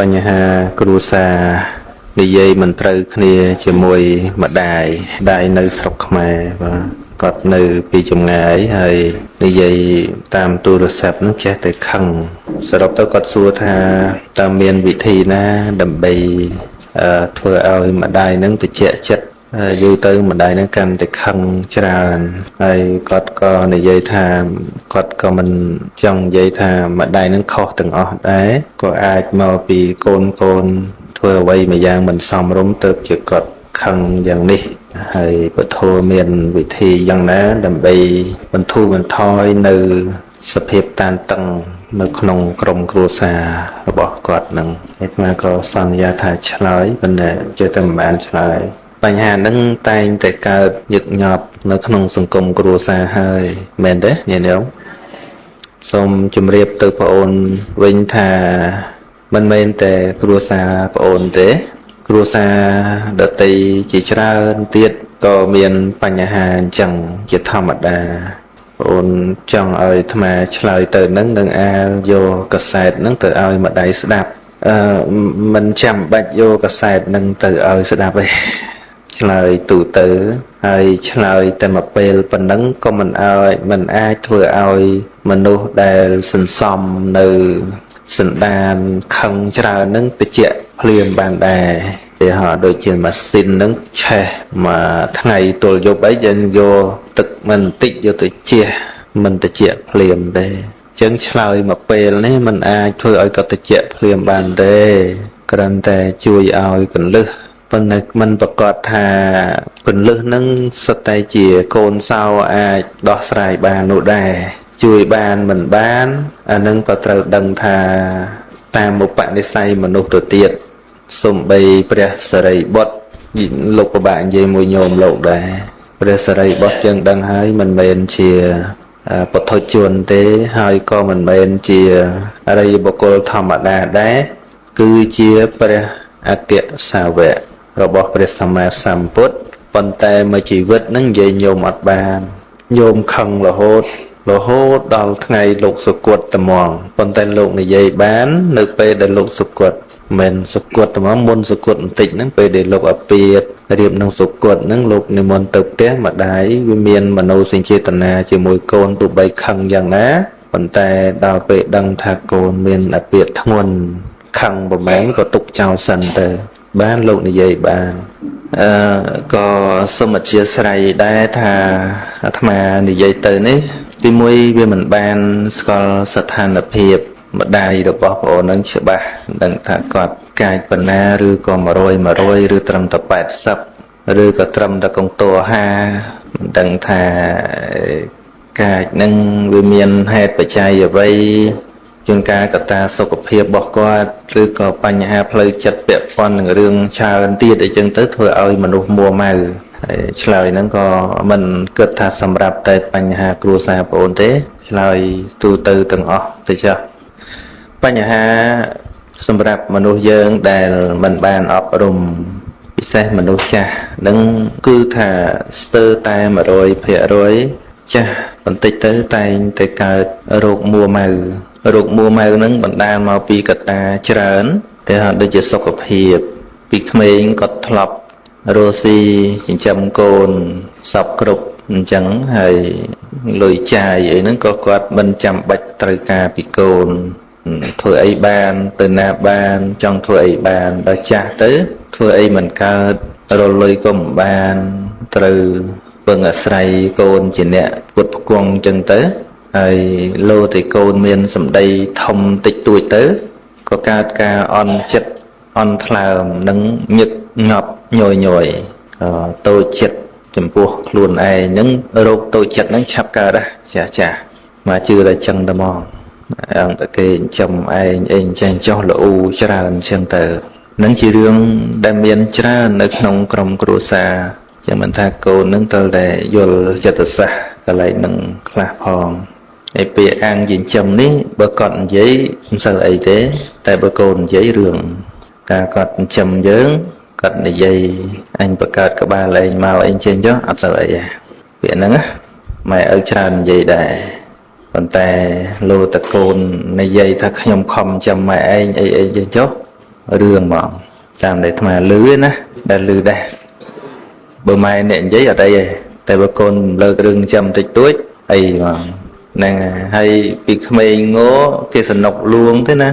បញ្ហាគ្រួសារនិយាយមិនត្រូវគ្នាជាមួយម្ដាយដៃនៅស្រុកខ្មែរបាទគាត់នៅពីចម្ងាយហើយនិយាយតាមទូរស័ព្ទនឹងចេះតែខឹងសរុបទៅគាត់សួរថាតើមានវិធីណាដើម្បីធ្វើឲ្យម្ដាយនឹងតិចចិត្ត យូរទៅម្ដាយនឹងកាន់តែខឹងច្រើនហើយគាត់ក៏និយាយថាគាត់ក៏មិនចង់និយាយថាម្ដាយនឹងខុសទាំងអស់ដែរក៏អាចមកពីកូនកូនធ្វើអ្វីមួយយ៉ាងមិនសមរម្យទៅជាគាត់ខឹងយ៉ាងនេះហើយពធមានវិធីយ៉ាងណា ដើម្បីបន្ធូរបន្ថយនៅសភាពតានតឹងនៅក្នុងក្រុមគ្រួសាររបស់គាត់នឹងឯស្មាក៏សន្យាថាឆ្លើយប៉ុន្តែជឿតែមិនបានឆ្លើយ បញ្ហាហ្នឹងតែងតែកើតញឹកញាប់នៅក្នុងសង្គមគ្រួសារហើយមែនទេញាតិញោមសូមជម្រាបទៅបងអូនវិញថាមិនមែនតែគ្រួសារបងអូនទេ គ្រួសារដតីជាច្រើនទៀតក៏មានបញ្ហាអញ្ចឹងជាធម្មតាបងអូនចង់ឲ្យអាត្មាឆ្លើយទៅនឹងនឹងអាលយកកសែតនឹងទៅឲ្យម្ដាយស្ដាប់អឺមិនចាំបាច់យកកសែតនឹងទៅឲ្យស្ដាប់ទេ ឆ្លើយទូទៅ ហើយឆ្លើយតែមួយពេលប៉ុណ្ណឹងក៏មិនឲ្យមិនអាចធ្វើឲ្យមនុស្សដែលសន្សំនៅសន្តានខឹងច្រើននឹងតិចភ្លាមបានដែរគេហៅដូចជាម៉ាស៊ីននឹងឆេះមួយថ្ងៃទល់យប់អីយើងយកទឹកមិនតិចយកទៅជះមិនតិចភ្លាមទេចឹងឆ្លើយមកពេលនេះมันអាចធ្វើឲ្យកតិចភ្លាមបានទេគ្រាន់តែជួយឲ្យកលឹះ ប៉ុន្តែมันប្រកាសថាពន្លឹះនឹងសុទ្ធតែជាកូនសោអាចដោះស្រាយបាននោះដែរជួយបានមិនបានអានឹងក៏ត្រូវដឹងថាតាមឧបនិស្ស័យមនុស្សទៅទៀតសំបីព្រះសរិបុត្រលោកពិបាកនិយាយមួយញោមលោកដែរព្រះសរិបុត្រយើងដឹងហើយមិនមែនជាពុទ្ធជនទេហើយក៏មិនមែនជាអរិយបុគ្គលធម្មតាដែរគឺជាព្រះអគ្គសាវក របស់ព្រះសម្មាសម្ពុទ្ធប៉ុន្តែមួយជីវិតនឹងនិយាយញោមអត់បានញោមខឹងរហូតរហូតដល់ថ្ងៃលោកសុគតត្មងប៉ុន្តែលោកនិយាយបាន នៅពេលដែលលោកសុគតមិនសុគតត្មងមុនសុគតបន្តិចហ្នឹងពេលដែលលោកអាពាតរៀបនឹងសុគតហ្នឹងលោកនិមន្តទៅផ្ទះម្ដាយវាមានមនោសញ្ចេតនាជាមួយកូនទោះបីខឹងយ៉ាងណាប៉ុន្តែដល់ពេលដឹងថាកូនមានអាពាតធ្ងន់ខឹងប្រមែនក៏ទុកចោលសិនទៅ បានលោកនិយាយបានអឺក៏សូមអធិស្ឋានដែរថាអាត្មានិយាយទៅនេះ ទីមួយវាមិនបានស្គាល់ស្ថានភាពម្ដាយរបស់ប្អូននឹងច្បាស់ដឹងថាគាត់កាយបណ្ណាឬក៏100 100ឬត្រឹមតែ80ឬក៏ត្រឹមតែកងតួ50មិនដឹងថាកាយនឹងវាមានហេតុបច្ច័យអ្វី ជួនកាលកត្តាសុខភាពរបស់គាត់ឬក៏បញ្ហាផ្លូវចិត្តពាក់ព័ន្ធនឹងរឿងច្រើនទៀតអីចឹងទៅធ្វើឲ្យមនុស្សមួម៉ៅហើយឆ្លើយហ្នឹងក៏មិនគិតថាសម្រាប់តែបញ្ហាគ្រួសារបងអូនទេឆ្លើយទូទៅទាំងអស់ទៅចាស់បញ្ហាសម្រាប់មនុស្សយើងដែលមិនបានអប់រំពិសេសមនុស្សចាស់នឹងគឺថាស្ទើរតែ100%ចាស់បន្តិចទៅតែងតែកើតរោគមួម៉ៅ រោគមួម៉ៅនឹងបណ្ដាលមកពីកត្តាច្រើនគេហៅដូចជាសុខភាព ពីក្មេងគាត់ធ្លាប់រស់ស៊ីចិញ្ចឹមកូនសពគ្រប់អញ្ចឹងហើយលុយចាយអីហ្នឹងក៏គាត់មិនចាំបាច់ត្រូវការពីកូនធ្វើអីបានទៅណាបានចង់ធ្វើអីបានដល់ចាស់ទៅធ្វើអីមិនកើតរលុយក៏មិនបានត្រូវពឹងអាស្រ័យកូនជាអ្នកពុតផ្គង់អញ្ចឹងទៅ ហើយលោតែកូនមានសម្ដីធំតិចតួចទៅក៏កើតការអន់ចិត្តអន់ថ្លើមនិងញឹកញាប់ញយញយតូចចិត្តចំពោះខ្លួនឯងហ្នឹងរោគតូចចិត្តហ្នឹងឆាប់កើតចាស់ចាស់មកជឿតែចឹងតែមកអង្គតែគេចិញ្ចឹមឯងអីអញ្ចឹងចុះល្អូច្រើនអញ្ចឹងទៅនឹងជារឿងដែលមានច្រើននៅក្នុងក្រុមគ្រួសារចឹងមិនថាកូននឹងត្រូវតែយល់ចិត្តសាស្ត្រកន្លែងនឹងខ្លះផង ឯពាក្យអាំងចិញ្ចឹមនេះបើគាត់និយាយមិនសូវអីទេ តែបើកូននិយាយរឿងការគាត់ចិញ្ចឹមយើងគាត់និយាយអញបង្កើតក្បាលឯងមកអីចេញចុះអត់សូវអីទេពាក្យហ្នឹងម៉ែឪច្រើននិយាយដែរប៉ុន្តែលោតកូននិយាយថាខ្ញុំខំចាំម៉ែឯងអីអីចេះចុះរឿងហ្មងតាមដែលអាត្មាលឺណាដែលលឺដែរបើម៉ែអ្នកនិយាយអត់អីទេតែបើកូនលើករឿងចាំតិចតួចអីហ្មង ហ្នឹងហើយពីក្មេងងោគេសនុកលួងទេណា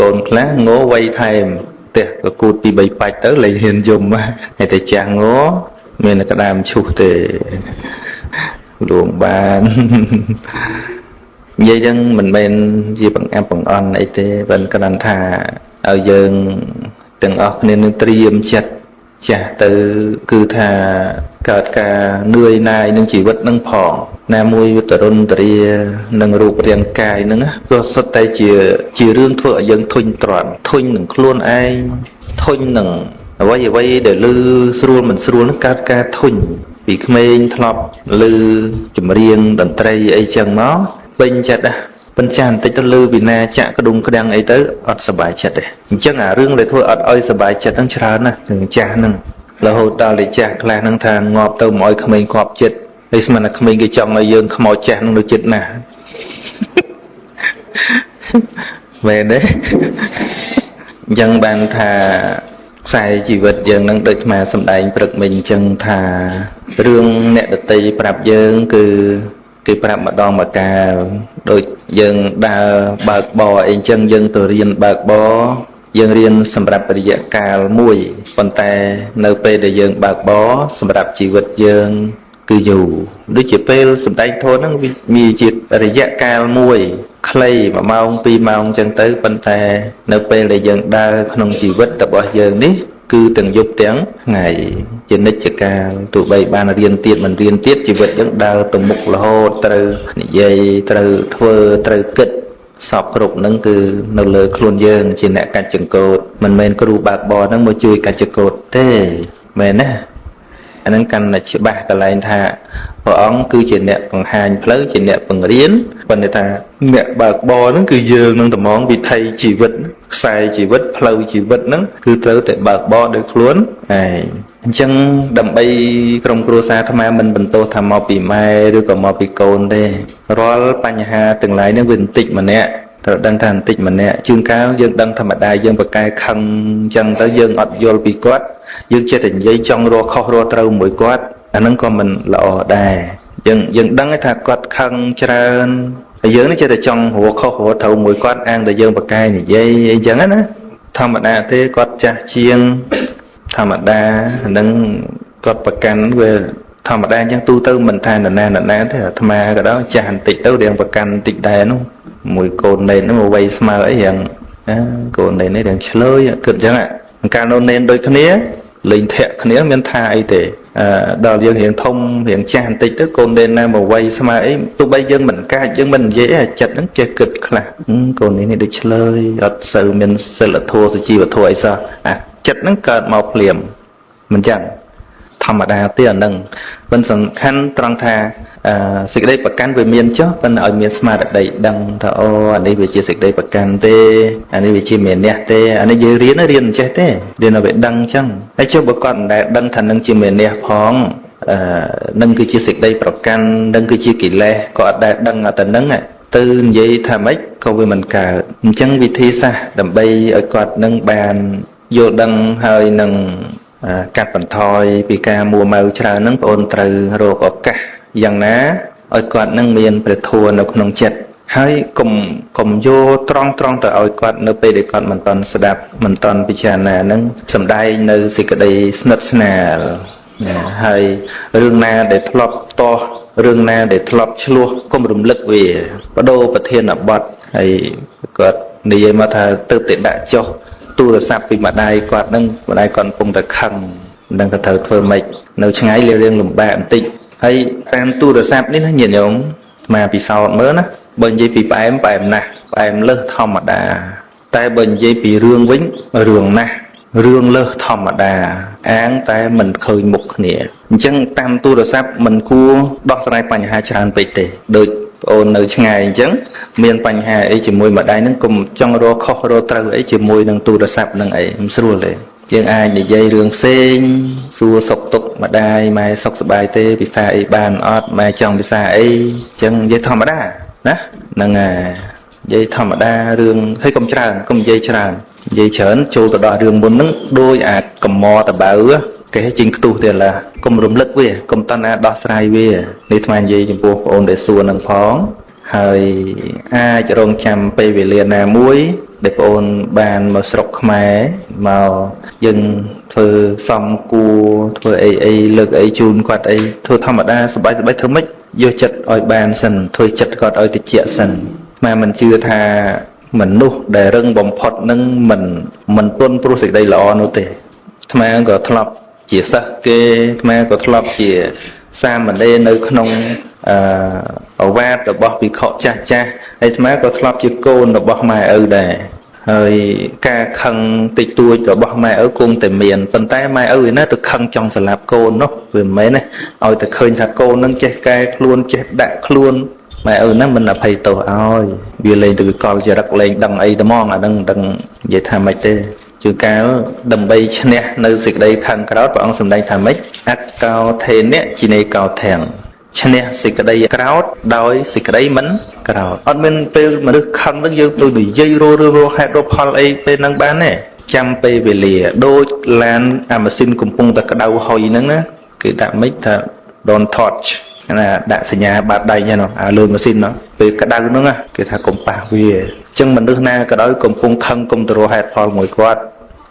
កូនខ្លះងោវ័យថែមផ្ទះក៏គូតពី3បាច់ទៅលែងហ៊ានយំហើយតែចាស់ងោមានតែក្តាមឈូសទេលួងបាននិយាយចឹងមិនមែនជាបង្អាប់បង្អន់អីទេប៉ុន្តែគ្រាន់ថាឲ្យយើងទាំងអស់គ្នានឹងត្រៀមចិត្តចាស់ទៅគឺថាកើតការនឿយណាយនឹងជីវិតនឹងផង ណាមួយវតរុនតរានឹងរូបរាងកាយនឹងក៏សុទ្ធតែជាជារឿងធ្វើឲ្យយើងធុញទ្រាន់ធុញនឹងខ្លួនឯងធុញនឹងអ្វីអ្វីដែលលឺស្រួលមិនស្រួលនឹងកើតការធុញពីក្មេងធ្លាប់លឺចម្រៀងតន្ត្រីអីចឹងមកពេញចិត្តណាប៉ុន្តែបន្តិចទៅលើវិណាចាក់ក្ដុងក្ដាំងអីទៅអត់សុបាយចិត្តទេអញ្ចឹងអារឿងដែលធ្វើអត់ឲ្យសុបាយចិត្តហ្នឹងច្រើនណាស់នឹងចាស់ហ្នឹងរហូតដល់តែចាស់ខ្លះហ្នឹងថាងាប់ទៅមកឲ្យក្មេងគប់ចិត្ត ហើយស្មានតែក្មេងគេចង់ឲ្យយើងខ្មោចចាស់ហ្នឹងនៅចិត្តណាស់មែនទេអញ្ចឹងបានថាខ្សែជីវិតយើងនឹងដូចមកសំដែងព្រឹកមិញអញ្ចឹងថារឿងអ្នកដតីប្រាប់យើងគឺគេប្រាប់ម្ដងម្កាលដូចយើងដើរបើកបរអីអញ្ចឹងយើងទៅរៀនបើកបរយើងរៀនសម្រាប់រយៈកាលមួយប៉ុន្តែនៅពេលដែលយើងបើកបរសម្រាប់ជីវិតយើង គឺយូរដូចជាពេលសម្ដែងធម៌ហ្នឹងវាមានជារយៈកាលមួយខ្លី1ម៉ោង2ម៉ោងអញ្ចឹងទៅប៉ុន្តែនៅពេលដែលយើងដើរក្នុងជីវិតរបស់យើងនេះគឺទាំងយប់ទាំងថ្ងៃជានិច្ចកាលទោះបីបានរៀនទៀតមិនរៀនទៀតជីវិតយើងដើរទៅមុខរហូតត្រូវនិយាយត្រូវធ្វើត្រូវគិតសពគ្រប់នឹងគឺនៅលើខ្លួនយើងជាអ្នកកាច់ចង្កូតមិនមែនគ្រូបើកបរហ្នឹងមកជួយកាច់ចង្កូតទេមែនណា អានឹងកាន់តែច្បាស់កន្លែងថាព្រះអង្គគឺជាអ្នកបង្ហាញផ្លូវជាអ្នកបង្រៀនប៉ុន្តែថាអ្នកបើកបរហ្នឹងគឺយើងនឹងតម្ងវិថីជីវិតខ្សែជីវិតផ្លូវជីវិតហ្នឹងគឺត្រូវតែបើកបរដោយខ្លួនឯងអញ្ចឹងដើម្បីក្រុមគ្រួសារអាត្មាមិនបន្តថាមកពីម៉ែឬក៏មកពីកូនទេរាល់បញ្ហាទាំងឡាយហ្នឹងវាបន្តិចម្នាក់ ត្រូវដឹងថាបន្តិចម្នាក់ជួនកាលយើងដឹងធម្មតាយើងប្រកែខឹងអញ្ចឹងទៅយើងអត់យល់ពីគាត់យើងចេះតែនិយាយចង់រកខុសរកត្រូវមួយគាត់អាហ្នឹងក៏មិនល្អដែរយើងយើងដឹងថាគាត់ខឹងច្រើនហើយយើងនេះចេះតែចង់រកខុសរកត្រូវមួយគាត់អាងតែយើងប្រកែនិយាយអីចឹងណាធម្មតាទេគាត់ចាស់ជាងធម្មតាហ្នឹងគាត់ប្រកាន់វាធម្មតាអញ្ចឹងទូទៅមិនថានរណានរណាទេអាត្មាក៏ដល់ចាស់បន្តិចទៅរៀងប្រកាន់បន្តិចដែរនោះ មួយកូននេននោះវ័យស្មើអីយ៉ាងកូននេននេះរៀងឆ្លើយគិតអញ្ចឹងកាលនោះនេនដូចគ្នាលេងធាក់គ្នាមានថាអីទេអឺដល់យើងរៀងធំរៀងចាស់បន្តិចទៅកូននេនណាមកវ័យស្មើអីទោះបីយើងមិនកាចយើងមិននិយាយអីចិត្តហ្នឹងចេះគិតខ្លះកូននេះនេះដូចឆ្លើយអត់សូវមានសិលធម៌សុជីវធម៌អីសោះអាចិត្តហ្នឹងកើតមកភ្លាមមិនចឹងធម្មតាទេអានឹងមិនសំខាន់ត្រង់ថា សេចក្តីប្រកាន់វាមានចុះប៉ុន្តែឲ្យមានស្មារតីដឹងថាអូអានេះវាជាសេចក្តីប្រកាន់ទេអានេះវាជាមានះទេអានេះយើងរៀនរៀនមិនចេះទេរៀនឲ្យវាដឹងអញ្ចឹងហើយចុះបើគាត់មិនដែលដឹងថានឹងជាមានះផងអឺនឹងគឺជាសេចក្តីប្រកាន់នឹងគឺជាកិលេសក៏អត់ដែលដឹងតែនឹងទៅនិយាយថាម៉េចក៏វាមិនកើតអញ្ចឹងវិធីសាស្ត្រដើម្បីឲ្យគាត់នឹងបានយល់ដឹងហើយនឹងកាត់បន្ថយពីការមួម៉ៅច្រើនហ្នឹងបងអូនត្រូវរកឱកាស យ៉ាងណាឲ្យគាត់នឹងមានព្រះធម៌នៅក្នុងចិត្តហើយកុំកុំយកត្រង់ត្រង់ទៅឲ្យគាត់នៅពេលដែលគាត់មិនតន់ស្ដាប់មិនតន់ពិចារណានឹងសំដែងនៅសេចក្តីស្និទ្ធស្នាលហើយរឿងណាដែលធ្លាប់តោះរឿងណាដែលធ្លាប់ឆ្លោះកុំរំលឹកវាបដូរប្រធានបទហើយគាត់និយាយមកថាទៅតែដាក់ចុះទូរស័ព្ទពីម្ដាយគាត់នឹងម្ដាយគាត់កំពុងតែខឹងមិនដឹងថាត្រូវធ្វើម៉េចនៅឆ្ងាយរៀងលំបាកបន្តិច ហើយតាមទូរស័ព្ទនេះណាញាតិញោមមកពិសោធន៍មើលណាបើនិយាយពីផ្អែមផ្អែមណាស់ផ្អែមលើសធម្មតា តែបើនិយាយពីរឿងវិញរឿងណាស់រឿងលើសធម្មតា អាងតែមិនឃើញមុខគ្នាអញ្ចឹងតាមទូរស័ព្ទមិនគួរដោះស្រាយបញ្ហាច្រើនពេកទេដូចប្អូននៅឆ្ងាយអញ្ចឹងមានបញ្ហាអីជាមួយម្ដាយហ្នឹងកុំចង់រកខុសរកត្រូវអីជាមួយនឹងទូរស័ព្ទហ្នឹងអីមិនស្រួលទេ យើងអាចនិយាយរឿងផ្សេងសួរសុខទុក្ខម្ដាយម៉ែសុខសប្បាយទេពិសាអីបានអត់ម៉ែចង់ពិសាអីអញ្ចឹងនិយាយធម្មតាណាហ្នឹងហើយនិយាយធម្មតារឿងហើយកុំច្រើនកុំនិយាយច្រើននិយាយច្រើនចូលទៅដល់រឿងមុនហ្នឹងដោយអាចកំមតបៅគេជិញខ្ទុះទៀតឡាកុំរំលឹកវាកុំតណាដោះស្រាយវានេះថ្មនិយាយចំពោះបងអូនដែលសួរនឹងផង ហើយអាចរងចាំពេលវេលាណាមួយដែលបងអូនបានមកស្រុកខ្មែរមកយើងធ្វើសំគួរធ្វើអីអីលើកអីជូនគាត់អីធ្វើធម្មតាសบายសบายធ្វើម៉េចយកចិត្តឲ្យបានសិនធ្វើចិត្តគាត់ឲ្យតិចសិនខ្មែរមិនជឿថាមនុស្សដែលរឹងបំផុតនឹងមិនមិនពន់ព្រោះសេចក្តីល្អនោះទេខ្មែរក៏ធ្លាប់ជាសិស្សគេខ្មែរក៏ធ្លាប់ជាសាមណេរនៅក្នុង អឺអវាទរបស់វិខចាស់ចាស់ហើយអាក៏ធ្លាប់ជាកូនរបស់ម៉ែឪដែរហើយការខឹងតិចតួចរបស់ម៉ែឪគង់តែមានប៉ុន្តែម៉ែឪឯណាទៅខឹងចង់ស្លាប់កូននោះវាមិនមែនណាឲ្យតែឃើញថាកូននឹងចេះកែខ្លួនចេះដាក់ខ្លួនម៉ែឪហ្នឹងមិនអភ័យទោសឲ្យវាលេងទៅវិកលចរិតលេងដឹងអីត្មងអាហ្នឹងដឹងនិយាយថាម៉េចទេជួនកាលដើម្បីឈ្នះនៅសេចក្តីខឹងក្រោតព្រះអង្គសម្ដែងថាម៉េចអកកោថេនៈជីនេកោធាំង ឈ្នះសេចក្តីក្រោតដោយសេចក្តីមិនក្រោតអត់មានពេលមនុស្សខឹងនឹងយើងដូចនិយាយរលរហេតុរផលអីពេលហ្នឹងបានទេចាំពេលវេលា ដូចឡានអាម៉ាស៊ីនកំពុងតែក្តៅហុយហ្នឹងណាគេដាក់មិនថា don't touch ណាដាក់សញ្ញាបាតដៃហ្នឹងអាលើម៉ាស៊ីនហ្នឹងពេលក្តៅហ្នឹងគេថាកុំប៉ះវាអញ្ចឹងមនុស្សណាក៏ដោយកំពុងខឹងកុំទៅរកហេតុផលមួយគាត់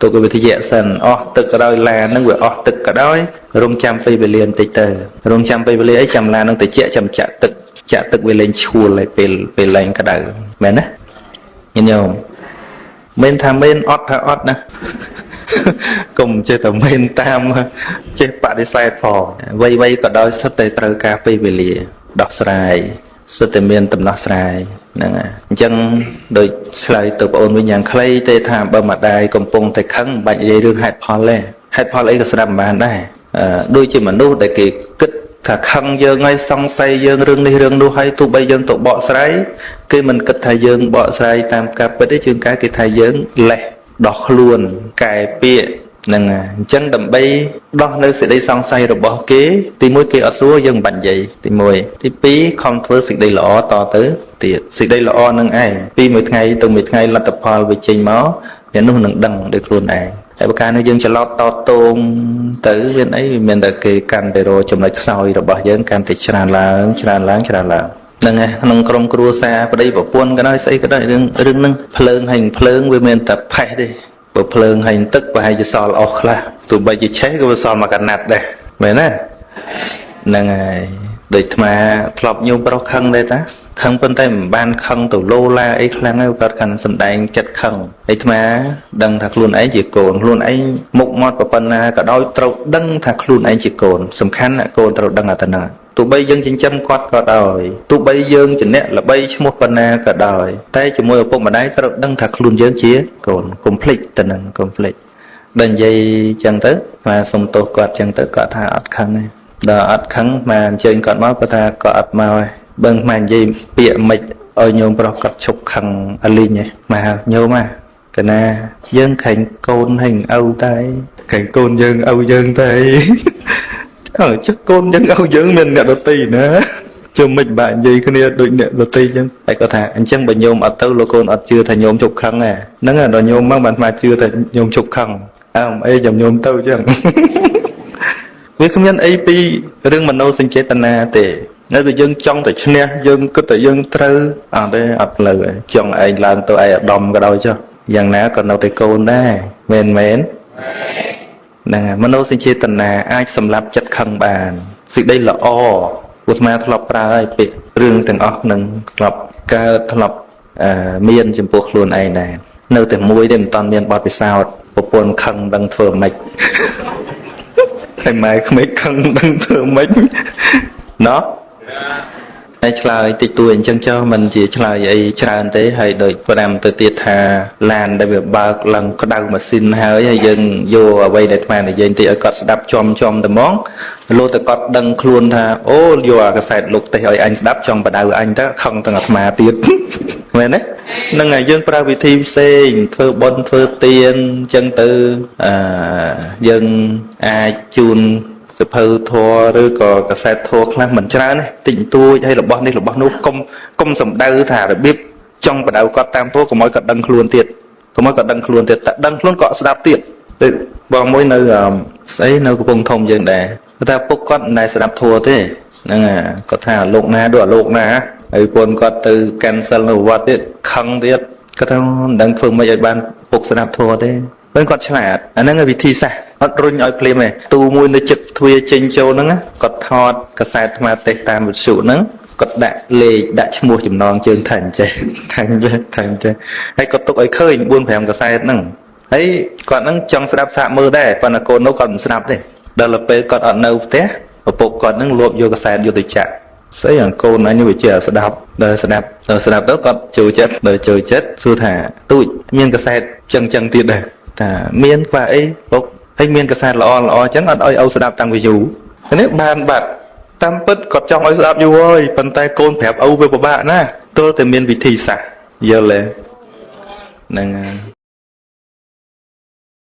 ទុកវិទ្យាសិនអស់ទឹកក៏ដោយឡានហ្នឹងវាអស់ទឹកក៏ដោយរងចាំពេលវេលាបន្តិចទៅរងចាំពេលវេលាអីចាំឡានហ្នឹងទៅជាចាំចាក់ទឹកចាក់ទឹកវាលែងឈួលហើយពេលពេលលែងក្តៅមែនណាញញោមមិនថាមែនអត់ថាអត់ណាកុំចេះតែមែនតាមចេះបដិសេធផងវ័យវ័យក៏ដោយសិតតែត្រូវការពេលវេលាដោះស្រាយ សិតតែមានដំណោះស្រាយហ្នឹងហើយអញ្ចឹងដូចឆ្លើយទៅបងអូនវិញយ៉ាងខ្លីទេថាបើម្ដាយកំពុងតែខឹងមិនបាច់និយាយរឿងហេតុផលទេហេតុផលអីក៏ស្ដាប់មិនបានដែរដូចជាមនុស្សដែលគេគិតថាខឹងយើងហើយសង្ស័យយើងរឿងនេះរឿងនោះហើយទោះបីយើងទៅបកស្រាយគេមិនគិតថាយើងបកស្រាយតាមការពិតទេជាងការគេថាយើងលេះដោះខ្លួនកែពាក្យ ហ្នឹងអញ្ចឹងដើម្បីដោះនៅសេចក្តីសង្ស័យរបស់គេ ទីមួយគេអត់សួរយើងមិនបាច់និយាយទី1ទី2ខំធ្វើសេចក្តីល្អតទៅទៀតសេចក្តីល្អនឹងឯងពីមួយថ្ងៃទៅមួយថ្ងៃលទ្ធផលវាចេញមកអ្នកនោះនឹងដឹងដោយខ្លួនឯងហើយបើកាលនេះយើងច្រឡោតតតងទៅមានអីវាមានតែគេកាន់តែរចំណុចខ្សោយរបស់យើងកាន់តែច្រើនឡើងច្រើនឡើងច្រើនឡើងហ្នឹងឯងក្នុងក្រុមគ្រួសារប្តីប្រពន្ធក៏ដោយស្អីក៏ដោយរឿងរឿងហ្នឹងភ្លើងហើយភ្លើងវាមានតែផេះទេ បើភ្លើងហើយទឹកប្រហែលជាសល់អស់ខ្លះទោះបីជាឆេះក៏វាសល់មកកណាត់ដែរមែនទេហ្នឹងហើយដូចអាត្មាធ្លាប់ញោមប្រុសខឹងដែរតាខឹងប៉ុន្តែមិនបានខឹងទៅលោឡាអីខ្លាំងហើយគាត់កាន់សំដែងចិត្តខឹងហើយអាត្មាដឹងថាខ្លួនឯងជាកូនខ្លួនឯងមុខមាត់ប៉ុណ្ណាក៏ដោយត្រូវដឹងថាខ្លួនឯងជាកូនសំខាន់ណាកូនត្រូវដឹងអត្តនា ទោះបីយើងចិញ្ចឹមគាត់ក៏ដោយទោះបីយើងជាអ្នកល្បីឈ្មោះប៉ុណ្ណាក៏ដោយតែជាមួយឪពុកម្ដាយត្រូវដឹងថាខ្លួនយើងជាកូនកុំភ្លេចទៅនឹងកុំភ្លេចដល់និយាយចឹងទៅមកសុំទោសគាត់ចឹងទៅគាត់ថាអត់ខឹងទេដល់អត់ខឹងមកអញ្ជើញគាត់មកគាត់ថាគាត់អត់មកទេបឹងមកនិយាយពាក្យមិនឲ្យញោមប្រុសគាត់ឈប់ខឹងអលីងឯងមកញោមហ่ะកណាយើងខែងកូនហើយឪតែខែងកូនយើងឪយើងតែ អើចុះកូនយើងឪយើងមានអ្នកដតីណាជុំមិនបាក់និយាយគ្នាដូចអ្នកដតីចឹងតែគាត់ថាអញ្ចឹងបើញោមអត់ទៅលោកកូនអត់ជឿថាញោមជប់ខឹងហ្នឹងដល់ញោមមកបានមកជឿថាញោមជប់ខឹងអើអីចាំញោមទៅចឹងវាគ្មានអីពីរឿងមโนសញ្ចេតនាទេនៅតែយើងចង់តែឈ្នះយើងគិតតែយើងត្រូវអត់ទេអត់ផ្លូវទេចង់ឯងឡើងទៅឯអាដាមក៏ដោយចុះយ៉ាងណាក៏នៅតែកូនដែរមែនមែន ហ្នឹងហើយមនោសញ្ចេតនាអាចសម្លាប់ចិត្តខឹងបានសេចក្តីល្អពុទ្ធមាធ្លាប់ប្រើឲ្យពាក្យរឿងទាំងអស់នឹងធ្លាប់កើតធ្លាប់មានចំពោះខ្លួនឯងដែរនៅតែមួយទេមិនតាន់មានបទពិសោធន៍ប្រពន្ធខឹងដឹងធ្វើម៉េចហើយម៉ែក្មេកខឹងដឹងធ្វើម៉េចណោះ ហើយឆ្លើយតិចតួចអញ្ចឹងចុះมันជាឆ្លើយអីច្រើនទេហើយដូច5ទៅទៀតថាឡានដែលវាបើកឡើងក្តៅម៉ាស៊ីនហើយហើយយើងយកអ្វីដែលអាត្មានិយាយតិចឲ្យគាត់ស្ដាប់ចំចំតែហ្មងលោតែគាត់ដឹងខ្លួនថាអូយកអាកសែតលោកទេសឲ្យអញស្ដាប់ចង់បដៅអញទៅខឹងទាំងអាត្មាទៀតមែនទេហ្នឹងហើយយើងប្រើវិធីផ្សេងធ្វើបុណ្យធ្វើទានអញ្ចឹងទៅអឺយើងអាចជូន សភៅធัวឬក៏កសែតធัวខ្លះមិនច្រើនទេតិចតួចហើយរបស់នេះរបស់នោះកុំកុំសំដៅថារបៀប ចង់បដៅគាត់តាមពោះកុំឲ្យគាត់ដឹងខ្លួនទៀតកុំឲ្យគាត់ដឹងខ្លួនទៀតតែដឹងខ្លួនក៏ស្ដាប់ទៀតដូចបងមួយនៅអឺស្អីនៅកំពង់ធំយើងដែរគាត់ថាពុកគាត់មិនដែលស្ដាប់ធัวទេហ្នឹងហើយគាត់ថាលោកណាដូចអាលោកណាហើយពនគាត់ទៅ cancel នៅវត្តទៀតខឹងទៀតគាត់ថាមិនដឹងធ្វើម៉េចឲ្យបានពុកស្ដាប់ធัวទេ ពេលគាត់ឆ្លាតអាហ្នឹងគឺវិធីសាស្ត្រអត់រុញឲ្យភ្លាមទេទូមួយនៅចិត្តទ្វារចេញចូលហ្នឹងណាគាត់ថតកសែតថ្មទេសតាមវិទ្យុហ្នឹងគាត់ដាក់លេខដាក់ឈ្មោះចំណងជើងថាអញ្ចេះថាអញ្ចេះថាអញ្ចេះហើយគាត់ទុកឲ្យឃើញ4 5កសែតហ្នឹងហើយគាត់ហ្នឹងចង់ស្ដាប់សាកមើលដែរប៉ុន្តែកូននោះគាត់មិនស្ដាប់ទេដល់ទៅពេលគាត់អត់នៅផ្ទះឪពុកគាត់ហ្នឹងលួបយកកសែតយកទៅចាក់ស្អីអាកូនអញវាជាស្ដាប់ដល់ស្ដាប់ដល់ស្ដាប់ទៅគាត់ចូលចិត្តដល់ចូលចិត្តសួរថាទូចមានកសែតចឹងចឹងទៀតដែរ ថាមានខ្វះអីពុកហើយមានកសែតល្អល្អចឹងអត់ឲ្យឪស្ដាប់តាំងពីយូរនេះបានបាត់តាមពិតគាត់ចង់ឲ្យស្ដាប់យូរហើយប៉ុន្តែកូនប្រាប់ឪវាពិបាកណាទល់តែមានវិធីសាស្ត្រយល់ទេហ្នឹងហើយ